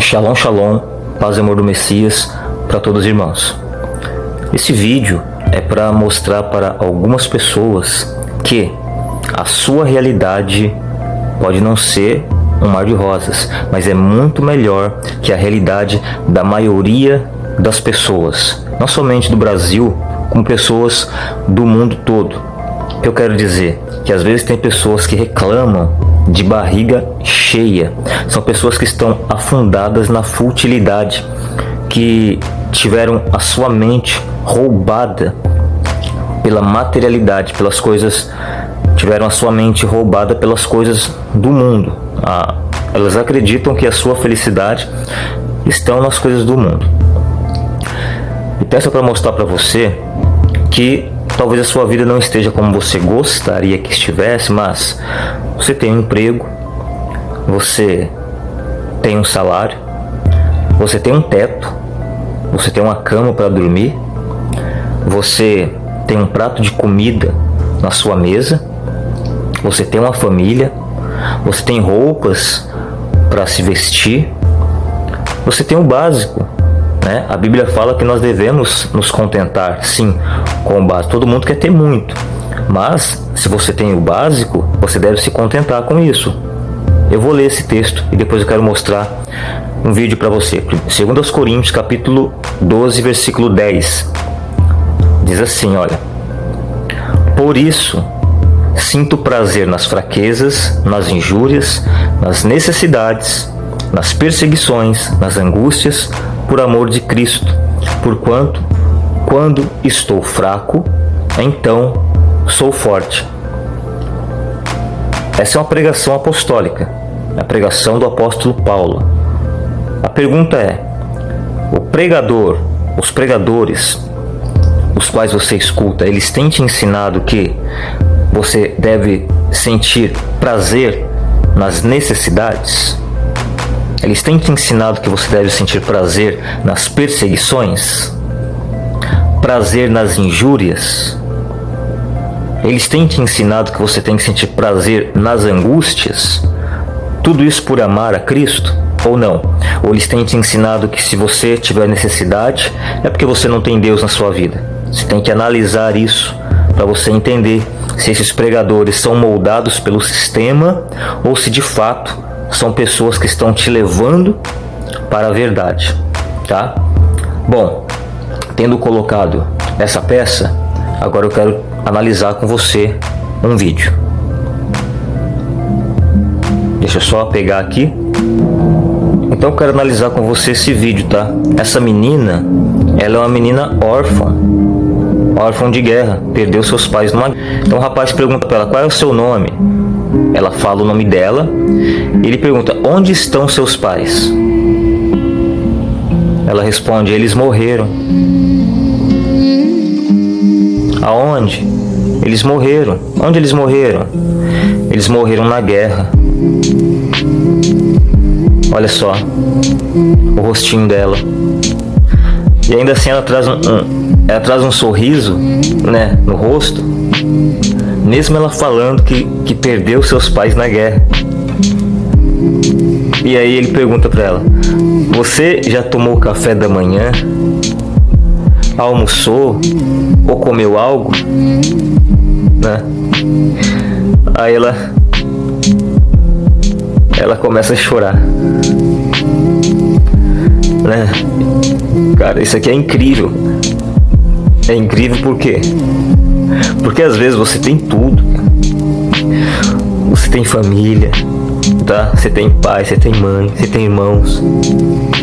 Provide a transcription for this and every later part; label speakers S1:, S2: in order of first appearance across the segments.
S1: Shalom, shalom, paz e amor do Messias para todos os irmãos. Esse vídeo é para mostrar para algumas pessoas que a sua realidade pode não ser um mar de rosas, mas é muito melhor que a realidade da maioria das pessoas, não somente do Brasil, como pessoas do mundo todo. Eu quero dizer? Que às vezes tem pessoas que reclamam de barriga cheia. São pessoas que estão afundadas na futilidade, que tiveram a sua mente roubada pela materialidade, pelas coisas, tiveram a sua mente roubada pelas coisas do mundo. Ah, elas acreditam que a sua felicidade estão nas coisas do mundo. E peço para mostrar para você que talvez a sua vida não esteja como você gostaria que estivesse, mas você tem um emprego, você tem um salário, você tem um teto, você tem uma cama para dormir, você tem um prato de comida na sua mesa, você tem uma família, você tem roupas para se vestir, você tem o básico. Né? A Bíblia fala que nós devemos nos contentar, sim, com o básico. Todo mundo quer ter muito, mas se você tem o básico, você deve se contentar com isso. Eu vou ler esse texto e depois eu quero mostrar um vídeo para você. 2 Coríntios, capítulo 12, versículo 10. Diz assim, olha: Por isso sinto prazer nas fraquezas, nas injúrias, nas necessidades, nas perseguições, nas angústias, por amor de Cristo, porquanto quando estou fraco, então sou forte. Essa é uma pregação apostólica, a pregação do apóstolo Paulo. A pergunta é: o pregador, os pregadores, os quais você escuta, eles têm te ensinado que você deve sentir prazer nas necessidades? Eles têm te ensinado que você deve sentir prazer nas perseguições? Prazer nas injúrias? Eles têm te ensinado que você tem que sentir prazer nas angústias? Tudo isso por amar a Cristo? Ou não? Ou eles têm te ensinado que se você tiver necessidade, é porque você não tem Deus na sua vida? Você tem que analisar isso para você entender se esses pregadores são moldados pelo sistema ou se de fato são pessoas que estão te levando para a verdade, tá? Bom, tendo colocado essa peça, agora eu quero analisar com você um vídeo. Deixa eu só pegar aqui. Então eu quero analisar com você esse vídeo, tá? Essa menina, ela é uma menina órfã. Órfã de guerra, perdeu seus pais numa Então o rapaz pergunta para ela, qual é o seu nome? Ela fala o nome dela. Ele pergunta, onde estão seus pais? Ela responde, eles morreram. Aonde? Eles morreram. Onde eles morreram? Eles morreram na guerra. Olha só o rostinho dela. E ainda assim ela traz um, ela traz um sorriso, né, no rosto, mesmo ela falando que, que perdeu seus pais na guerra. E aí ele pergunta para ela: "Você já tomou café da manhã? Almoçou ou comeu algo?" Né? Aí ela ela começa a chorar. Né? Cara, isso aqui é incrível. É incrível por quê? Porque às vezes você tem tudo. Você tem família, tá? Você tem pai, você tem mãe, você tem irmãos,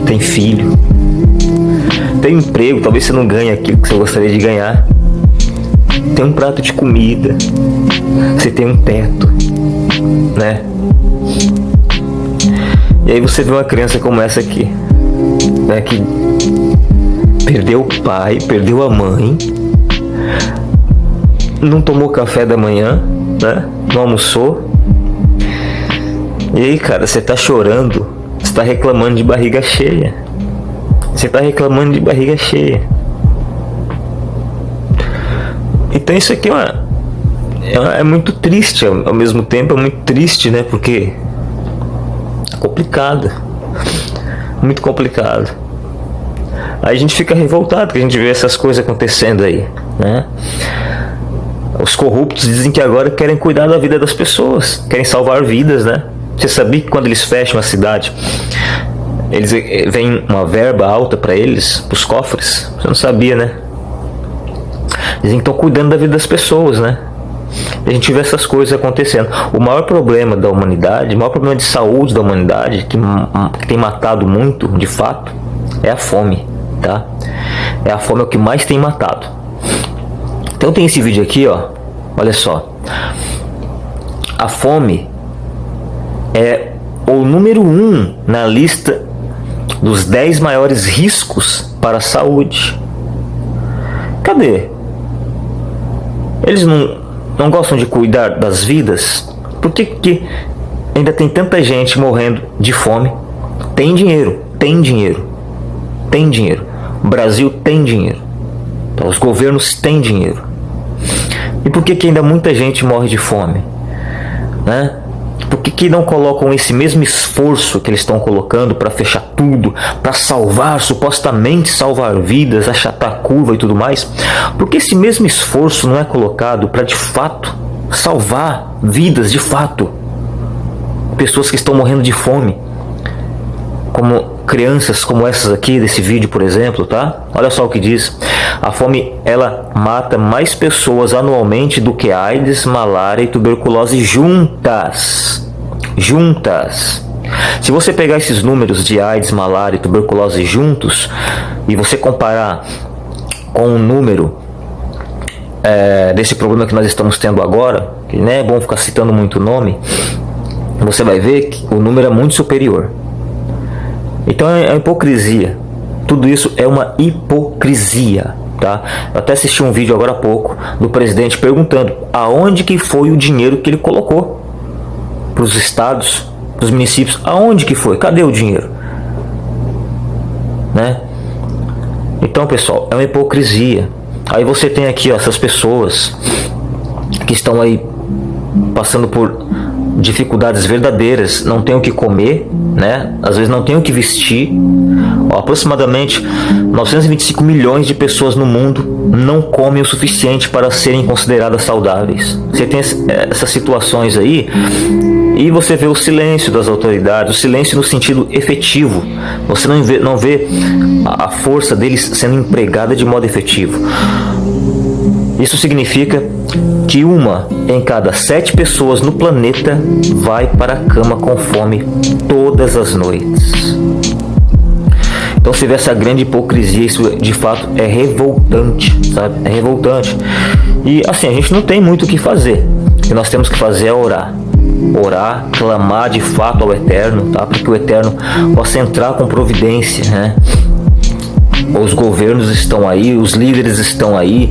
S1: tem filho. Tem emprego, talvez você não ganhe aquilo que você gostaria de ganhar. Tem um prato de comida. Você tem um teto, né? E aí você vê uma criança como essa aqui, né, que perdeu o pai, perdeu a mãe, não tomou café da manhã, né? Não almoçou. E aí, cara, você tá chorando, você tá reclamando de barriga cheia. Você tá reclamando de barriga cheia. Então isso aqui é, uma, é, é muito triste, ao, ao mesmo tempo é muito triste, né? Porque é complicado. muito complicado. Aí a gente fica revoltado que a gente vê essas coisas acontecendo aí, né? Os corruptos dizem que agora querem cuidar da vida das pessoas, querem salvar vidas, né? Você sabia que quando eles fecham a cidade, eles eh, vem uma verba alta para eles, os cofres? Você não sabia, né? Que estão cuidando da vida das pessoas, né? a gente vê essas coisas acontecendo. O maior problema da humanidade, o maior problema de saúde da humanidade, que, que tem matado muito, de fato, é a fome, tá? É a fome é o que mais tem matado. Então tem esse vídeo aqui, ó. Olha só. A fome é o número um na lista dos 10 maiores riscos para a saúde. Cadê? Eles não, não gostam de cuidar das vidas? Por que, que ainda tem tanta gente morrendo de fome? Tem dinheiro, tem dinheiro, tem dinheiro. O Brasil tem dinheiro. Então, os governos têm dinheiro. E por que, que ainda muita gente morre de fome? Né? Por que, que não colocam esse mesmo esforço que eles estão colocando para fechar tudo, para salvar, supostamente salvar vidas, achatar curva e tudo mais? Por que esse mesmo esforço não é colocado para de fato salvar vidas de fato? Pessoas que estão morrendo de fome, como crianças como essas aqui desse vídeo, por exemplo, tá? Olha só o que diz. A fome ela mata mais pessoas anualmente do que AIDS, malária e tuberculose juntas. Juntas. Se você pegar esses números de AIDS, malária e tuberculose juntos e você comparar com o número é, desse problema que nós estamos tendo agora, que não é bom ficar citando muito nome, você vai ver que o número é muito superior. Então é, é hipocrisia. Tudo isso é uma hipocrisia. Tá? Eu até assisti um vídeo agora há pouco do presidente perguntando aonde que foi o dinheiro que ele colocou para os estados, para os municípios, aonde que foi? Cadê o dinheiro? Né? Então, pessoal, é uma hipocrisia. Aí você tem aqui ó, essas pessoas que estão aí passando por dificuldades verdadeiras, não tem o que comer, né? Às vezes não tem o que vestir. Aproximadamente 925 milhões de pessoas no mundo não comem o suficiente para serem consideradas saudáveis. Você tem essas situações aí e você vê o silêncio das autoridades, o silêncio no sentido efetivo. Você não vê, não vê a força deles sendo empregada de modo efetivo. Isso significa que uma em cada sete pessoas no planeta vai para a cama com fome todas as noites. Então você vê essa grande hipocrisia, isso de fato é revoltante, sabe? É revoltante. E assim, a gente não tem muito o que fazer. O que nós temos que fazer é orar. Orar, clamar de fato ao Eterno, tá? Para que o Eterno possa entrar com providência, né? Os governos estão aí, os líderes estão aí,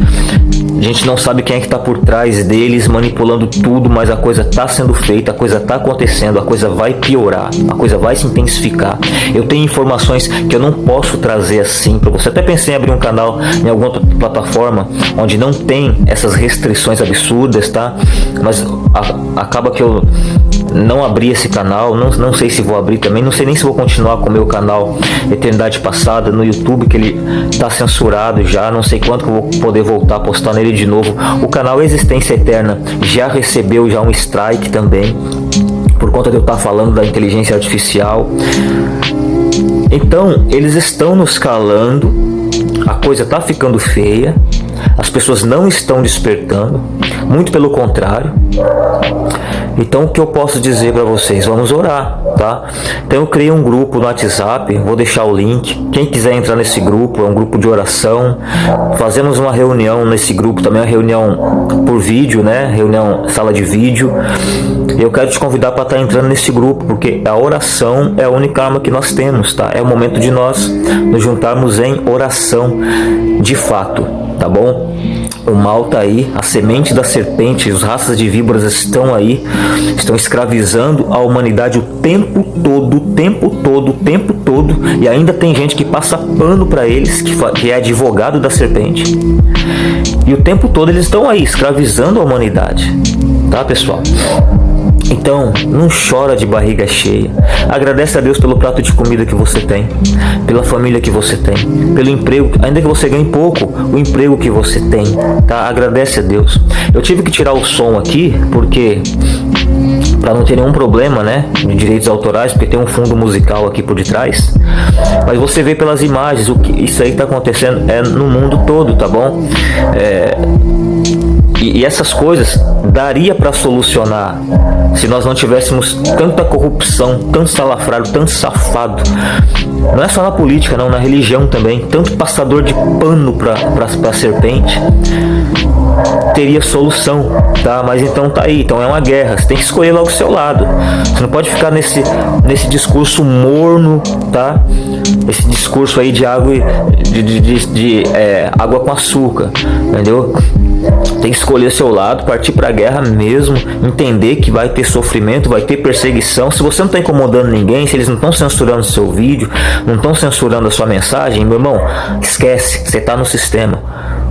S1: a gente não sabe quem é que está por trás deles manipulando tudo, mas a coisa está sendo feita, a coisa está acontecendo, a coisa vai piorar, a coisa vai se intensificar. Eu tenho informações que eu não posso trazer assim para você. Até pensei em abrir um canal em alguma plataforma onde não tem essas restrições absurdas, tá? Mas a, acaba que eu não abri esse canal, não, não sei se vou abrir também, não sei nem se vou continuar com o meu canal Eternidade Passada no YouTube, que ele está censurado já, não sei quanto que eu vou poder voltar a postar nele de novo. O canal Existência Eterna já recebeu já um strike também, por conta de eu estar falando da inteligência artificial. Então, eles estão nos calando, a coisa está ficando feia, as pessoas não estão despertando, muito pelo contrário. Então o que eu posso dizer para vocês? Vamos orar, tá? Então eu criei um grupo no WhatsApp, vou deixar o link. Quem quiser entrar nesse grupo, é um grupo de oração. Fazemos uma reunião nesse grupo também, uma reunião por vídeo, né? Reunião sala de vídeo. Eu quero te convidar para estar tá entrando nesse grupo, porque a oração é a única arma que nós temos, tá? É o momento de nós nos juntarmos em oração de fato, tá bom? O mal está aí, a semente da serpente, as raças de víboras estão aí, estão escravizando a humanidade o tempo todo, o tempo todo, o tempo todo, e ainda tem gente que passa pano para eles, que, que é advogado da serpente. E o tempo todo eles estão aí, escravizando a humanidade, tá pessoal? Então, não chora de barriga cheia. Agradece a Deus pelo prato de comida que você tem, pela família que você tem, pelo emprego, ainda que você ganhe pouco, o emprego que você tem, tá? Agradece a Deus. Eu tive que tirar o som aqui porque para não ter nenhum problema, né, de direitos autorais, porque tem um fundo musical aqui por detrás. Mas você vê pelas imagens o que isso aí está acontecendo é no mundo todo, tá bom? É, e, e essas coisas daria para solucionar se nós não tivéssemos tanta corrupção, tanto salafrário, tanto safado. Não é só na política, não, na religião também. Tanto passador de pano para serpente teria solução, tá? Mas então tá aí, então é uma guerra. Você tem que escolher logo o seu lado. Você não pode ficar nesse, nesse discurso morno, tá? Esse discurso aí de água de, de, de, de é, água com açúcar, entendeu? Tem que escolher seu lado, partir para a guerra mesmo, entender que vai ter sofrimento, vai ter perseguição. Se você não está incomodando ninguém, se eles não estão censurando seu vídeo, não estão censurando a sua mensagem, meu irmão, esquece, você está no sistema.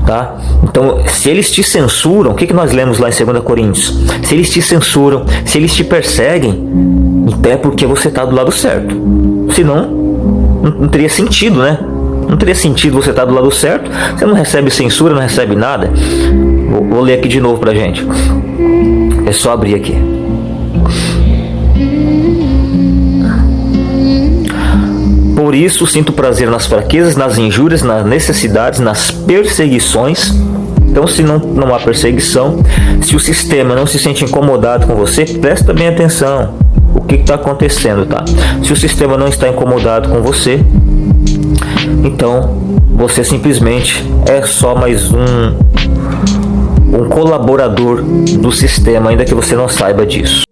S1: Tá? Então, se eles te censuram, o que, que nós lemos lá em 2 Coríntios? Se eles te censuram, se eles te perseguem, então é porque você está do lado certo. Senão, não, não teria sentido, né? Não teria sentido você estar do lado certo, você não recebe censura, não recebe nada. Vou, vou ler aqui de novo pra gente. É só abrir aqui. Por isso sinto prazer nas fraquezas, nas injúrias, nas necessidades, nas perseguições. Então, se não, não há perseguição, se o sistema não se sente incomodado com você, presta bem atenção. O que está acontecendo, tá? Se o sistema não está incomodado com você, então você simplesmente é só mais um um colaborador do sistema, ainda que você não saiba disso.